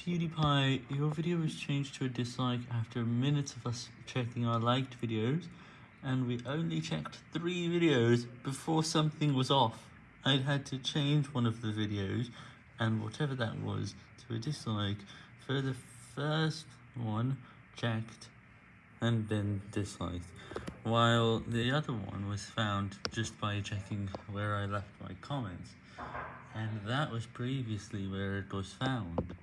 PewDiePie, your video was changed to a dislike after minutes of us checking our liked videos, and we only checked three videos before something was off. I had to change one of the videos, and whatever that was, to a dislike for the first one checked and then disliked, while the other one was found just by checking where I left my comments, and that was previously where it was found.